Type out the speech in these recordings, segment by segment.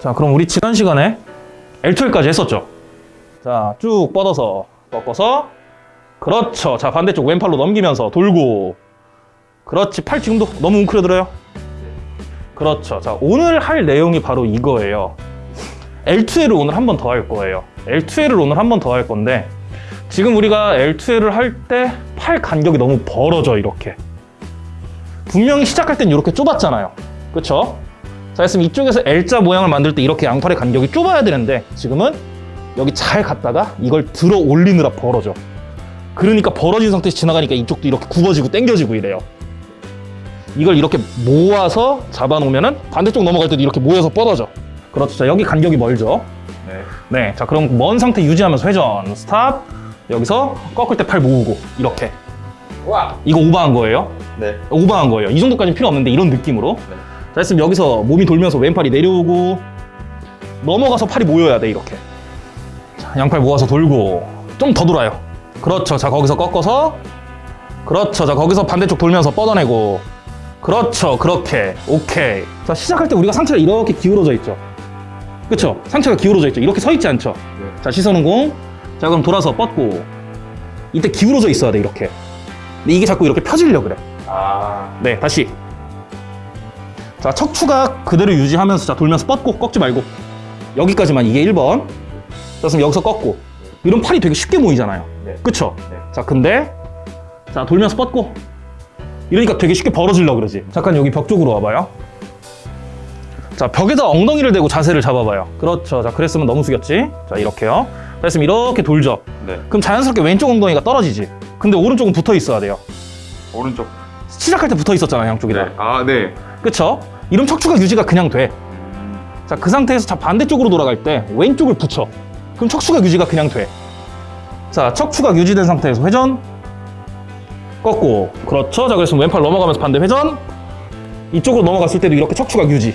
자, 그럼 우리 지난 시간에 L2L까지 했었죠? 자, 쭉 뻗어서 꺾어서 그렇죠. 자, 반대쪽 왼팔로 넘기면서 돌고 그렇지. 팔 지금도 너무 웅크려들어요. 그렇죠. 자, 오늘 할 내용이 바로 이거예요. L2L을 오늘 한 번 더 할 거예요. L2L을 오늘 한 번 더 할 건데 지금 우리가 L2L을 할 때 팔 간격이 너무 벌어져 이렇게 분명히 시작할 땐 이렇게 좁았잖아요. 그렇죠? 자, 했으면 이쪽에서 L자 모양을 만들 때 이렇게 양팔의 간격이 좁아야 되는데 지금은 여기 잘 갔다가 이걸 들어 올리느라 벌어져. 그러니까 벌어진 상태에서 지나가니까 이쪽도 이렇게 굽어지고 당겨지고 이래요. 이걸 이렇게 모아서 잡아놓으면 은 반대쪽 넘어갈 때도 이렇게 모여서 뻗어져. 그렇죠. 자, 여기 간격이 멀죠. 네. 네. 자, 그럼 먼 상태 유지하면서 회전. 스탑. 여기서 꺾을 때 팔 모으고 이렇게. 와. 이거 오버한 거예요. 네. 오버한 거예요. 이 정도까지는 필요 없는데 이런 느낌으로. 네. 자, 했으면 여기서 몸이 돌면서 왼팔이 내려오고 넘어가서 팔이 모여야 돼, 이렇게. 자, 양팔 모아서 돌고 좀 더 돌아요. 그렇죠. 자, 거기서 꺾어서 그렇죠. 자, 거기서 반대쪽 돌면서 뻗어내고 그렇죠. 그렇게. 오케이. 자, 시작할 때 우리가 상체가 이렇게 기울어져 있죠. 그렇죠? 상체가 기울어져 있죠. 이렇게 서 있지 않죠? 네. 자, 시선은 공. 자, 그럼 돌아서 뻗고 이때 기울어져 있어야 돼, 이렇게. 근데 이게 자꾸 이렇게 펴지려 그래. 아. 네, 다시. 자, 척추가 그대로 유지하면서 자, 돌면서 뻗고 꺾지 말고. 여기까지만 이게 1번. 자, 그럼 여기서 꺾고. 이런 팔이 되게 쉽게 모이잖아요. 네. 그쵸? 네. 자, 근데 자, 돌면서 뻗고. 이러니까 되게 쉽게 벌어지려고 그러지. 잠깐 여기 벽 쪽으로 와봐요. 자, 벽에다 엉덩이를 대고 자세를 잡아봐요. 그렇죠. 자, 그랬으면 너무 숙였지. 자, 이렇게요. 자, 했으면 이렇게 돌죠. 네. 그럼 자연스럽게 왼쪽 엉덩이가 떨어지지. 근데 오른쪽은 붙어 있어야 돼요. 오른쪽. 시작할 때 붙어 있었잖아요, 양쪽이 다. 네. 아, 네. 그쵸? 이런 척추가 유지가 그냥 돼. 자, 그 상태에서 자, 반대쪽으로 돌아갈 때 왼쪽을 붙여. 그럼 척추가 유지가 그냥 돼. 자, 척추가 유지된 상태에서 회전. 꺾고. 그렇죠. 자, 그래서 왼팔 넘어가면서 반대 회전. 이쪽으로 넘어갔을 때도 이렇게 척추가 유지.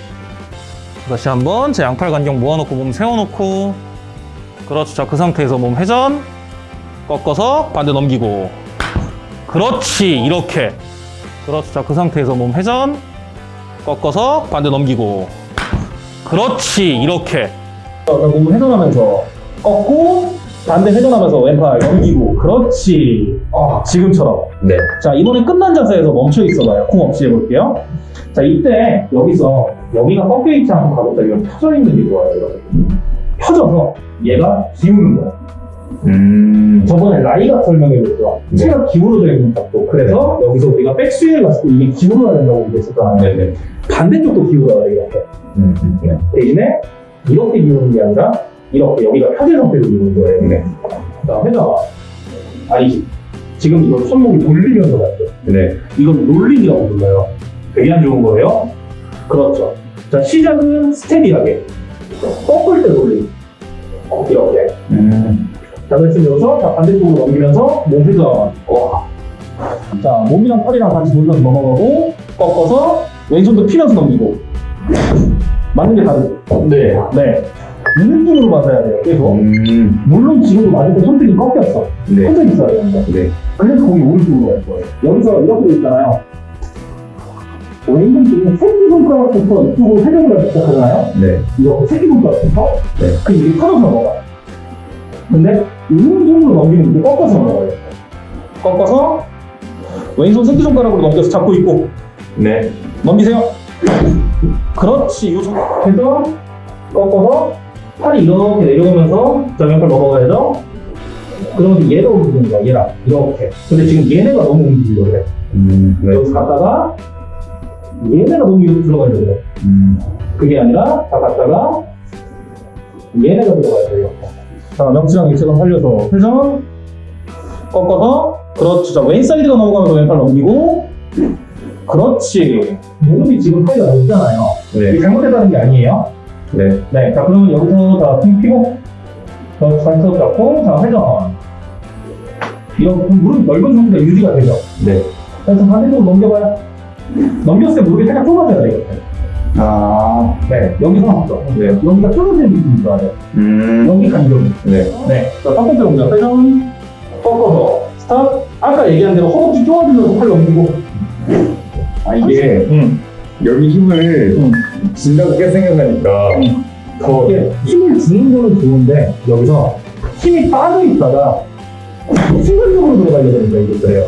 다시 한번 제 양팔 간격 모아놓고 몸 세워놓고. 그렇죠. 자, 그 상태에서 몸 회전. 꺾어서 반대 넘기고. 그렇지. 이렇게. 그렇죠. 자, 그 상태에서 몸 회전. 꺾어서 반대 넘기고. 그렇지 이렇게. 몸 회전하면서 꺾고 반대 회전하면서 왼팔 넘기고. 그렇지. 어, 지금처럼. 네. 자 이번엔 끝난 자세에서 멈춰 있어봐요. 쿵 없이 해볼게요. 자 이때 여기서 여기가 꺾여 있지 않고 가볍다 이건 펴져 있는 게 좋아요 이렇게 펴져서 얘가 기우는 거야 음. 저번에 라이가 설명해줬죠. 네. 체가 기울어져 있는 각도. 그래서 여기서 우리가 백스윙을 갔을 때 이게 기울어야 된다고 얘기했었잖아요. 네네. 반대쪽도 기울어야 돼, 이렇게. 음. 음, 네. 대신에 이렇게 기우는 게 아니라 이렇게 여기가 펴진 상태로 기우는 거예요. 네. 자, 회전. 아니지. 지금 이걸 손목이 돌리면서 갈게요. 네. 이건 롤링이라고 불러요. 되게 안 좋은 거예요. 그렇죠. 자, 시작은 steady하게. 꺾을 때 롤링. 이렇게. 음. 자, 그래서 여기서 자, 반대쪽으로 넘기면서 몸 회전. 와. 자, 몸이랑 팔이랑 같이 돌면서 넘어가고, 꺾어서 왼손도 피면서 넘기고. 맞는 게 다르죠? 네. 네. 이 느낌으로 맞아야 돼요, 계속. 음. 물론 지금도 맞을 때 손등이 꺾였어. 네. 펴져 있어야 되는데. 네. 그래서 거기 오른쪽으로 갈 거예요. 여기서 이렇게 돼 있잖아요. 왼손 쪽에 새끼손가락부터 이쪽으로 회전을 하기 시작하잖아요. 네. 이렇게 새끼손가락부터. 네. 그럼 이게 펴져서 넘어가요. 근데 오른손으로 넘기는 게 꺾어서 넘어가요. 꺾어서 왼손 새끼손가락으로 넘겨서 잡고 있고 네. 넘기세요. 그렇지. 요 상태에서 꺾어서 팔이 이렇게 내려오면서 정면팔 넘어가야죠. 그러면 얘가 움직이는 거야, 얘랑. 이렇게. 근데 지금 얘네가 너무 움직이려고 그래. 음. 네. 여기서 갔다가 얘네가 너무 이렇게 들어가려고 그래. 음. 그게 아니라 다 갔다가 얘네가 들어가야 돼요. 자, 명치랑 일체감 살려서 회전 꺾어서 그렇죠. 자, 왼사이드가 넘어가면서 왼팔 넘기고 그렇지. 무릎이 지금 사이가 넓잖아요. 이게 네. 잘못됐다는 게 아니에요. 네. 네, 자 그러면 여기서 자등 피고 자 발톱 잡고 자 회전 이런 무릎 넓은 상태가 유지가 되죠. 네. 그래서 반대쪽으로 넘겨봐요. 넘겼을 때 무릎이 살짝 좁아져야 돼요. 아. 네, 여기서 나왔죠. 네. 여기가 좁아지는 느낌이 좋아요. 음. 여기 간격. 네. 네, 자, 첫 번째 동작 회전 꺾어서 스탑. 아까 얘기한 대로 허벅지 쪼아주면서 팔 넘기고. 아, 이게 응, 여기 힘을 응. 진다고 생각하니까 더 힘을 주는 거는 좋은데 여기서 힘이 빠져 있다가 순간적으로 들어가야 되니까 그래요.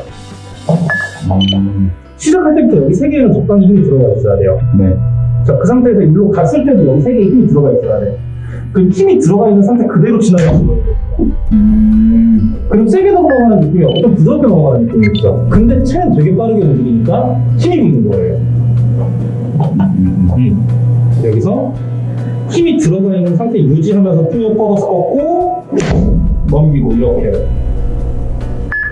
음, 시작할 때부터 여기 세 개는 적당히 힘이 들어가 있어야 돼요. 네. 자, 그 상태에서 일로 갔을 때도 여기 세 개의 힘이 들어가 있어야 돼. 그 힘이 들어가 있는 상태 그대로 지나가는 거예요. 음, 그럼 세게 넘어가는 느낌이 없고 좀 부드럽게 넘어가는 느낌이 있죠. 근데 체는 되게 빠르게 움직이니까 힘이 붙는 거예요. 음, 여기서 힘이 들어가 있는 상태 유지하면서 쭉 뻗어서 꺾고 넘기고 이렇게.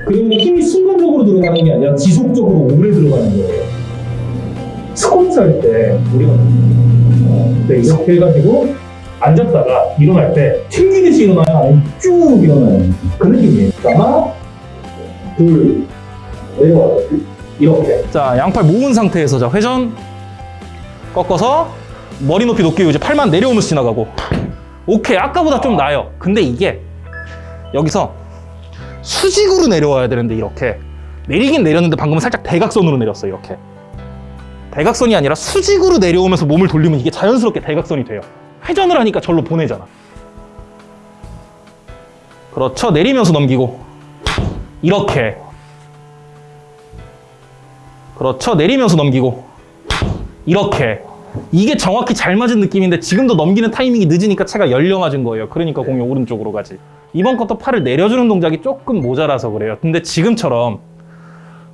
그러면 힘이 순간적으로 들어가는 게 아니라 지속적으로 오래 들어가는 거예요. 스쿼트 할때 우리가 어, 네, 이렇게 해가지고 앉았다가 일어날 때 튕기듯이 일어나요? 아니면 쭉 일어나요? 그 느낌이에요. 하나, 둘, 내려와요. 이렇게. 자, 양팔 모은 상태에서 자, 회전 꺾어서 머리 높이 높게 이제 팔만 내려오면서 지나가고 오케이 아까보다 좀 나아요 근데 이게 여기서 수직으로 내려와야 되는데 이렇게 내리긴 내렸는데 방금은 살짝 대각선으로 내렸어요 이렇게 대각선이 아니라 수직으로 내려오면서 몸을 돌리면 이게 자연스럽게 대각선이 돼요. 회전을 하니까 절로 보내잖아. 그렇죠. 내리면서 넘기고. 이렇게. 그렇죠. 내리면서 넘기고. 이렇게. 이게 정확히 잘 맞은 느낌인데 지금도 넘기는 타이밍이 늦으니까 채가 열려 맞은 거예요. 그러니까 공이 오른쪽으로 가지. 이번 것도 팔을 내려주는 동작이 조금 모자라서 그래요. 근데 지금처럼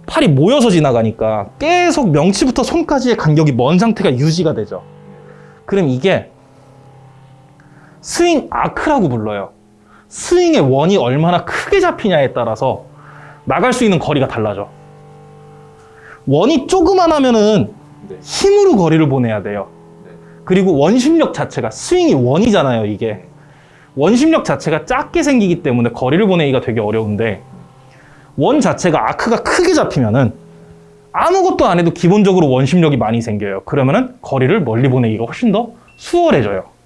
팔이 모여서 지나가니까 계속 명치부터 손까지의 간격이 먼 상태가 유지가 되죠. 그럼 이게 스윙 arc라고 불러요. 스윙의 원이 얼마나 크게 잡히냐에 따라서 나갈 수 있는 거리가 달라져. 원이 조그만 하면은 힘으로 거리를 보내야 돼요. 그리고 원심력 자체가 스윙이 원이잖아요, 이게. 원심력 자체가 작게 생기기 때문에 거리를 보내기가 되게 어려운데 원 자체가 아크가 크게 잡히면은 아무것도 안 해도 기본적으로 원심력이 많이 생겨요. 그러면은 거리를 멀리 보내기가 훨씬 더 수월해져요.